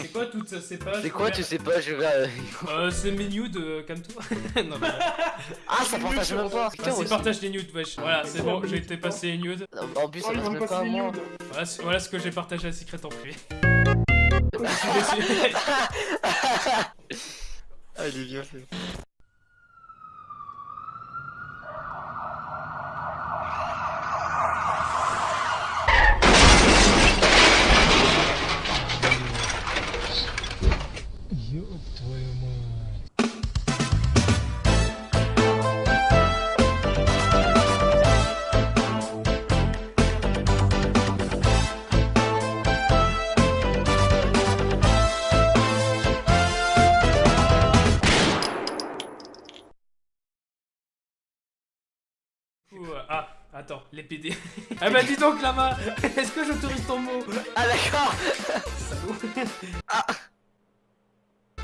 C'est quoi toutes ces pages C'est quoi, tu sais pas, je vais. euh, Euh, c'est mes nudes, euh, calme-toi. non, mais... Ah, ça partage même pas. Putain, aussi. partage les nudes, wesh. Voilà, c'est bon, j'ai été passer les nudes. En plus, ça Oh, vont même pas à moi. nudes. Voilà, ce- voilà ce que j'ai partagé à Secret en privé. Je suis déçu. Ah, il est bien fait. Ouh, ah, attends, les PD. ah bah dis donc, Lama Est-ce que j'autorise ton mot? Ah, d'accord.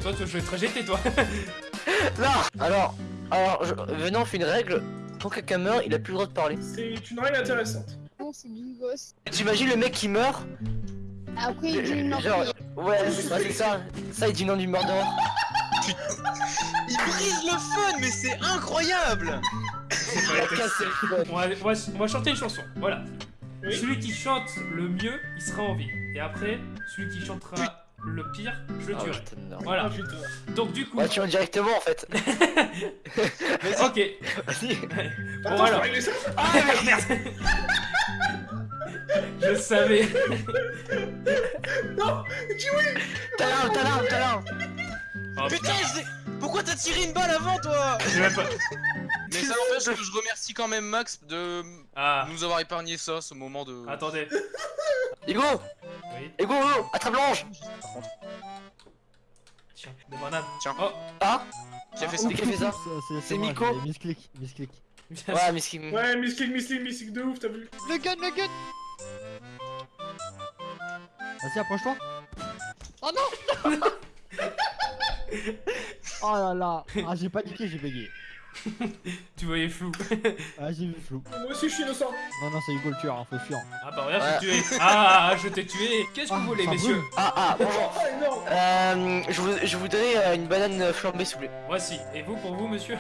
Toi, tu je vais te rejeter, toi. Non Alors, alors, je- venant, on fait une règle. Quand quelqu'un meurt, il a plus le droit de parler. C'est une règle intéressante. Non, c'est du gosse. T'imagines le mec qui meurt? Après, il dit non. Genre, ouais, c'est ouais, c'est ça. Ça, il dit non du murderer. Il brise le fun, mais c'est incroyable On va, on va- on va chanter une chanson, voilà. Oui. Celui qui chante le mieux, il sera en vie. Et après, celui qui chantera le pire, je le Ah, tuerai. putain, non. Voilà. Putain. Donc du coup, Ouais, tu vas directement en fait. ok. Vas-y. Bon Attends, je alors. ça Ah merde Je savais. Non Dis oui T'as l'arme, t'as l'arme, t'as l'arme. Oh, Putain, c'est- pourquoi t'as tiré une balle avant, toi? J'ai même pas- Mais ça n'empêche que je remercie quand même Max de Ah, nous avoir épargné ça, ce moment de... attendez. Ego Oui. Ego, Ego, attrape l'orange Tiens, des bananes. Tiens. Oh, Ah Qui a fait ça C'est qui a fait ça C'est Miko. j'ai Misclick, misclick. Ouais, qui... Ouais, misclick, misclick, misclick de ouf, t'as vu Le gun, le gun Vas-y, approche-toi Oh non Oh là là Ah, j'ai paniqué, j'ai bégayé. tu voyais flou. Ah, j'ai vu flou. Moi aussi, je suis innocent. Non, non, c'est Hugo le tueur, hein, faut fuir. Ah bah regarde, je Ouais. t'ai tué. Ah, ah, je t'ai tué. Qu'est-ce que Ah, vous voulez, ça messieurs brûle. Ah, ah, bonjour. Ah, énorme Euh, je, vous, je voudrais euh, une banane flambée, s'il vous plaît. Voici. Et vous, pour vous, monsieur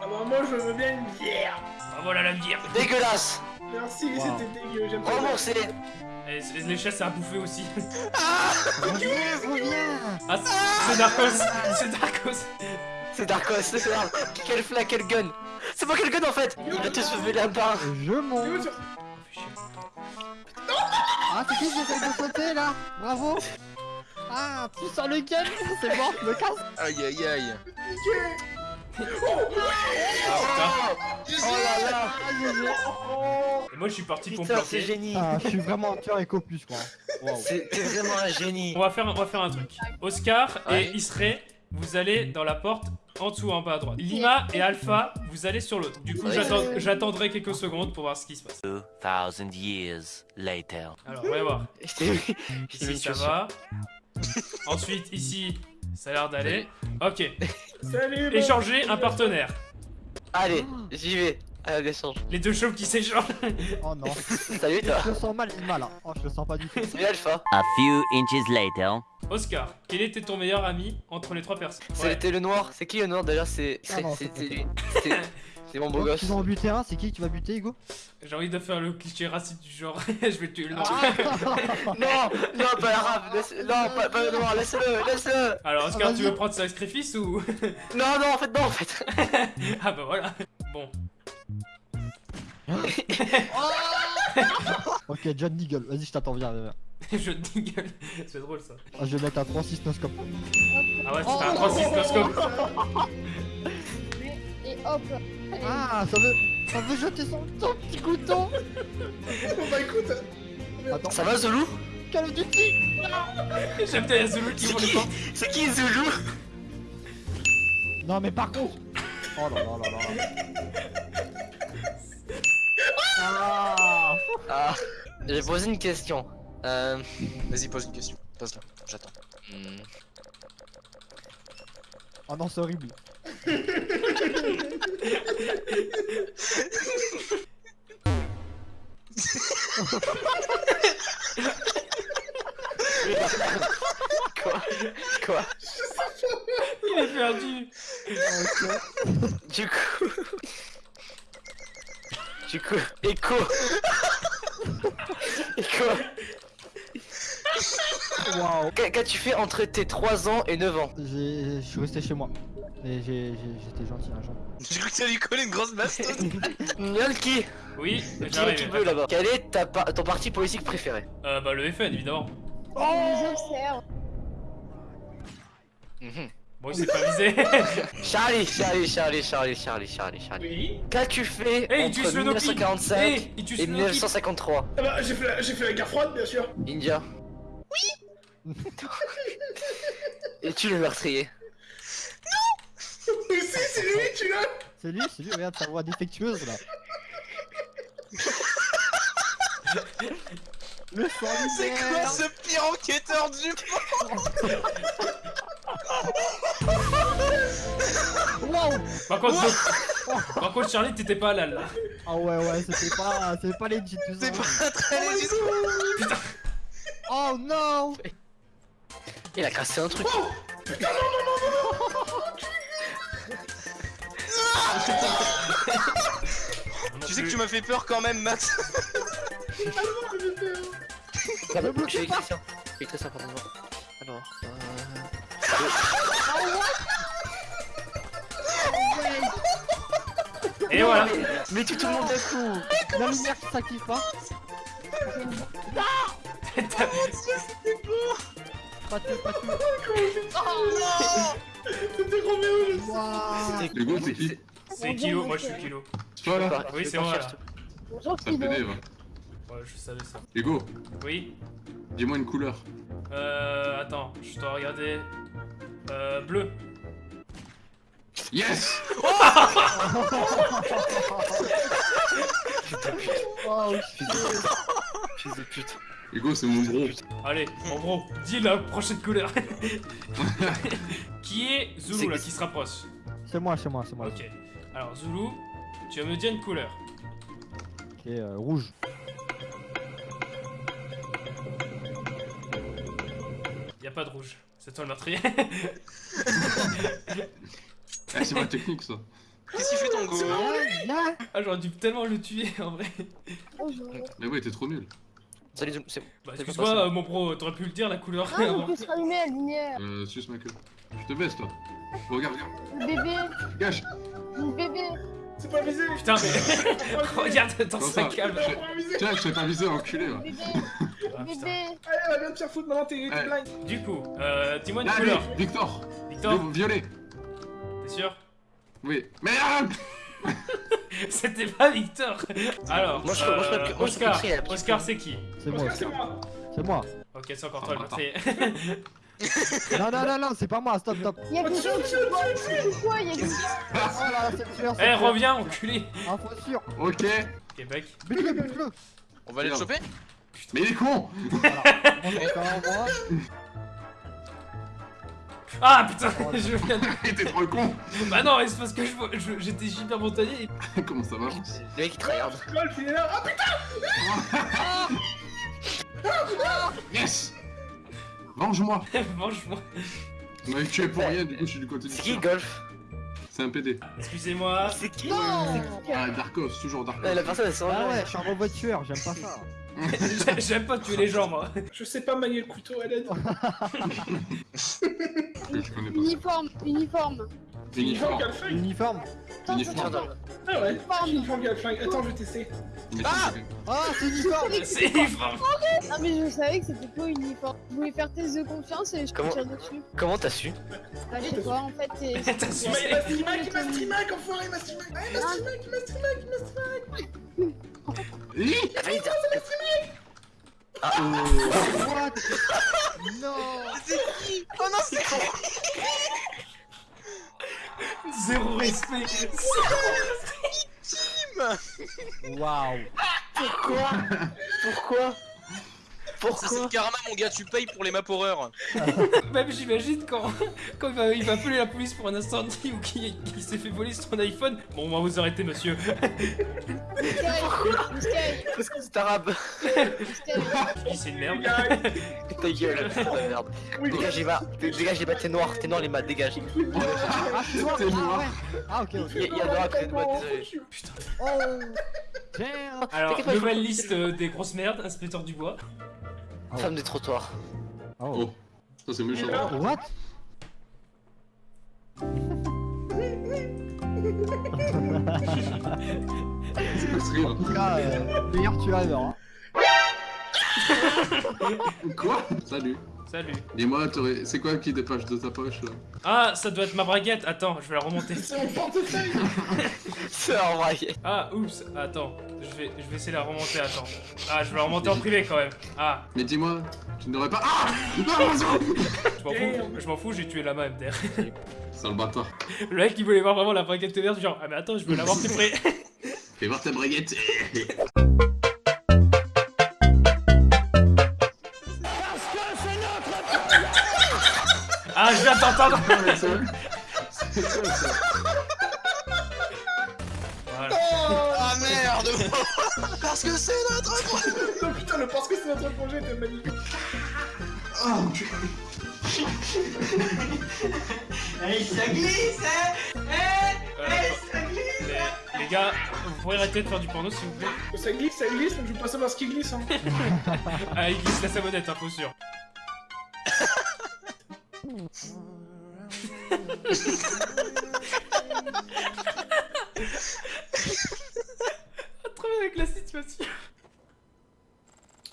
Ah bah, moi, je veux bien une bière Ah voilà la bière. Dégueulasse Merci, Wow. c'était dégueu, j'aime pas Remboursé Et les chats, c'est à bouffer aussi. Reviens, reviens Ah, c'est c'est Darkos. C'est Darkos. C'est Darkos, c'est grave. Quel flag, quel gun C'est pas quel gun en fait Il va te sauver la barre. Je monte Ah, c'est qui de sauter, là? Bravo Ah, tu sors le gun C'est bon, je me casse Aïe aïe aïe Ah, putain. Oh là là. Et moi, je suis parti pour me c'est génie Ah, je suis vraiment un tueur éco plus, quoi. C'est vraiment un génie On va faire, on va faire un truc. Oscar Ouais. et Isray, vous allez dans la porte en dessous, en bas à droite. Lima et Alpha, vous allez sur l'autre. Du coup, j'attendrai quelques secondes pour voir ce qui se passe. 2000 years later. Alors, on va voir. Je t'ai vu. Je t'ai vu, Ici, ça va. Ensuite, ici, ça a l'air d'aller. Ok. Salut. Échanger un partenaire. Allez, j'y vais. L'échange. Les deux chauves qui s'échangent. Oh non. Salut toi. Je le sens mal, mal, là. Oh, je le sens pas du tout. Salut Alpha. A few inches later. Oscar, quel était ton meilleur ami entre les trois personnes? Ouais. C'était le noir. C'est qui le noir déjà? C'est Ah lui. C'est- mon beau Donc, gosse. Tu vas en buter un, c'est qui tu vas buter, Hugo? J'ai envie de faire le cliché raciste du genre. je vais tuer le noir. Non, non, pas l'arabe. laisse- Non, pas, pas le noir. Laisse-le, laisse-le. Alors, Oscar, Ah, tu veux prendre sacrifice ou? Non, non, en fait, non, en fait. ah bah voilà. Bon. Ok, John Deagle, vas-y, je t'attends, viens, viens. viens. je te gueule. C'est drôle ça. Ah, je vais mettre un 3-6 noscope. Ah ouais, c'était un 36 noscope. Et hop. Ah, ça veut, ça veut jeter son, son petit couteau Bon bah écoute, Attends, Ça va, Zulu? Call of Duty J'aime bien Zoulous qui C'est. C'est qui Zulu? Non, mais par contre Oh là là là là Ah Ah, j'ai posé une question. Euh. Vas-y, pose une question. Pose-la, j'attends. hmm, Oh non, c'est horrible. Quoi? Quoi? Il est perdu. Du coup. Du coup. Echo Echo Waouh. Qu'a- Qu'as-tu fait entre tes 3 ans et 9 ans J'ai- Je suis resté chez moi. Et j'étais gentil un jour. J'ai cru que ça lui collait une grosse bastonne. Nolki Oui, j'arrive. qui veut là-bas? Quel est ta pa- ton parti politique préféré? Euh, bah le FN évidemment. Je observe. Mhm. Bon, il s'est pas visé. Charlie, Charlie, Charlie, Charlie, Charlie, Charlie, Charlie. Oui. Qu'as-tu fait Eh, il tue entre Slonoki 1945 Eh, il et Slonoki 1953 Ah bah, j'ai fait, la- j'ai fait la guerre froide, bien sûr. India Oui Es-tu le meurtrier? Mais si, c'est lui, tu l'as C'est lui, c'est lui, regarde sa voix défectueuse là. Le C'est quoi ce pire enquêteur du monde? Wow Par contre, Par contre, Charlie, t'étais pas là. là. Ah ouais ouais, c'était pas, c'était pas legit tout ça. C'est pas très légitime. Oh non Il a cassé un truc. Tu sais que tu m'as fait peur quand même, Max. Ah, J'ai ça. Ça, pardon. Alors, euh... Et voilà. Mais, tu tout le monde d'un coup La lumière qui s'active pas Pas de pas de C'était Roméo, je sais. C'est qui C'est Kilo, moi je suis Kilo. C'est toi là Oui, c'est moi là. Bonjour Ça me Kilo. Ouais, je savais ça. Hugo, Oui. dis-moi une couleur. Euh. Attends, je dois regarder. Euh. Bleu. Yes Waouh Fils de pute. Hugo, c'est mon bro. Allez, en gros, dis la prochaine couleur. qui est Zulu là, qui se rapproche? C'est moi, c'est moi, c'est moi. Ok. Alors, Zulu, tu vas me dire une couleur. Ok, euh, rouge. Y a pas de rouge. C'est toi le meurtrier. Ah, c'est ma technique ça. Qu'est-ce qu'il fait ton go Là ah, j'aurais dû tellement le tuer en vrai. Mais ouais, t'es trop nul. Salut, Zoom, c'est Bah, C'est pas excuse-moi, euh, mon pro, t'aurais pu le dire la couleur Ah, on peut se rallumer la lumière. Euh, suce ma queue. Je te baisse toi. Regarde, regarde. Le bébé, Gâche. le bébé. C'est pas visé Putain, mais. Regarde dans sa cave. Tiens, je t'ai pas visé, enculé bébé, Ah, le putain. Allez, on va bien te faire foutre, maintenant t'es Ouais. blind. Du coup, euh, dis-moi une Allez, couleur. Victor Victor, Vi- Violet t'es sûr? Oui. Merde C'était pas Victor Alors, Moi, je- moi, je euh, moi, je Oscar, Oscar c'est qui? C'est moi, Oscar, c'est moi. c'est moi. Ok, c'est encore toi le Attends. meurtrier. Non, non, non, non, c'est pas moi, stop, stop. Il y a quelque chose qui quoi Il y a quelque chose. Oh là là, c'est le Eh, le reviens, enculé Info sûr. Ok. Ok, bec. Bute-le, bute-le. On va aller le choper? Mais il est con Voilà. Va. Ah putain, je viens de... Il était trop con Bah non, c'est parce que je vois- je- j'étais super montagnais et... Comment ça marche Le mec qui tryhard. Golf, il est là. Ah putain Yes Venge-moi Mange-moi. On m'avait tué pour rien, du coup je suis du côté du C'est qui. Golf C'est un PD. Excusez-moi. C'est qui Non Ah, Darkos, toujours Darkos. La personne elle s'en Ah va. ouais, je suis un robot tueur, j'aime pas ça. J'ai- J'aime pas tuer les gens, moi. Je sais pas manier le couteau, pas. Uniforme, uniforme. Uniforme. Galfling Uniforme. Uniforme. Ah ouais, Uniforme. uniforme Galfling. Attends, je vais tester. Uniforme. Ah, c'est uniforme. C'est uniforme. Ah mais je savais que c'était pas uniforme. Je voulais faire test de confiance et je te tire dessus. Comment t'as su? Bah je sais pas, en fait. T'as Il sucé. m'a streamac, il m'a streamac, enfoiré, il m'a streamac. Ah, il m'a streamac, il m'a streamac, il m'a streamac. Hi La vérité What Non C'est qui Oh non, c'est Zéro respect. Waouh. Pourquoi? Pourquoi? Pourquoi C'est le karma, mon gars, tu payes pour les map horreurs. Même j'imagine quand, quand il, va, il va appeler la police pour un incendie ou qu'il s'est fait voler son iPhone. Bon, on va vous arrêter, monsieur. Sky, Parce que c'est arabe. C'est une merde. Ta gueule, putain de merde. Dégagez, va. Dégagez, va, t'es noir, t'es noir, les maths, dégage. Ah, c'est toi T'es Ah noir. ouais Ah ok ok. Il y a- noir désolé. Putain. Oh Alors, nouvelle liste euh, des grosses merdes, inspecteur du bois. Femme des trottoirs. Oh Oh, ça c'est méchant. What? C'est quoi ce rire En tout cas, euh, meilleur tu as hein. Quoi? Salut. Salut. Dis-moi, t'aurais- c'est quoi qui dépasse de ta poche là Ah, ça doit être ma braguette. Attends, je vais la remonter. C'est mon portefeuille C'est en vrai. Ah, oups. Attends, je vais, je vais essayer de la remonter. Attends. Ah, je vais la remonter en privé quand même. Ah, Mais dis-moi, tu n'aurais pas. Ah Non, attention je m'en fous. Je m'en fous. J'ai tué la main MDR. Sale bâtard. Le mec, il voulait voir vraiment la braguette verte. Genre, ah mais attends, je veux l'avoir plus près. Fais voir ta braguette. T'entendre. C'est quoi ça Voilà. Ah merde. Parce que c'est notre Oh putain, le parce que c'est notre projet était magnifique. Oh Euh, les, les gars, vous pourriez arrêter de faire du porno s'il vous plaît. Ça glisse, ça glisse, donc je veux pas savoir ce qui glisse hein. Ah, il glisse la savonnette, hein, faut sûr. Trop bien avec la situation.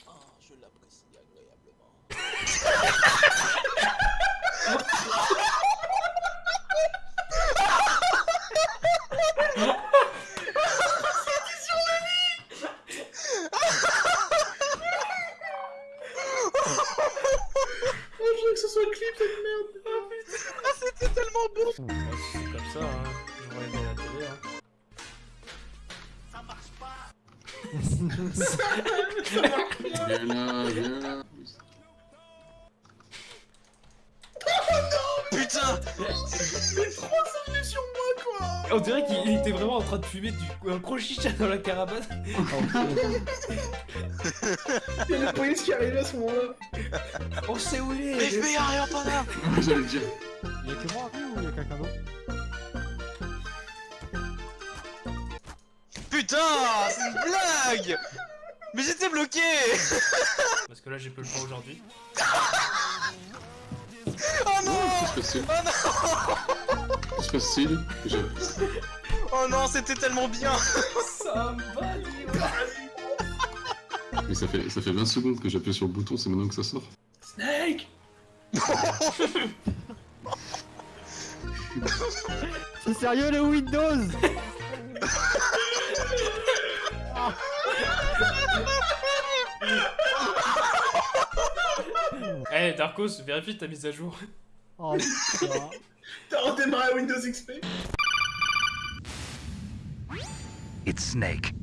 Oh, je l'apprécie agréablement. Viens là, viens là. Putain Mais trop, ça venait sur moi, quoi On dirait qu'il il était vraiment en train de fumer du, un gros chicha dans la caravane. Il y a la police qui arrivait à ce moment-là On sait où il est. Mais fais rien pas là J'allais le dire. Il y a que moi après ou il y a quelqu'un d'autre Putain C'est une blague. Mais j'étais bloqué. Parce que là, j'ai peu le temps aujourd'hui. Oh non. Qu'est-ce que c'est Oh non. Qu'est-ce que c'est Je... Oh non, c'était tellement bien. Ça me va, Mais ça fait, ça fait 20 secondes que j'appuie sur le bouton, c'est maintenant que ça sort. Snake. C'est sérieux le Windows? Eh, Darkos, vérifie ta mise à jour. Oh putain T'as redémarré Windows XP It's Snake.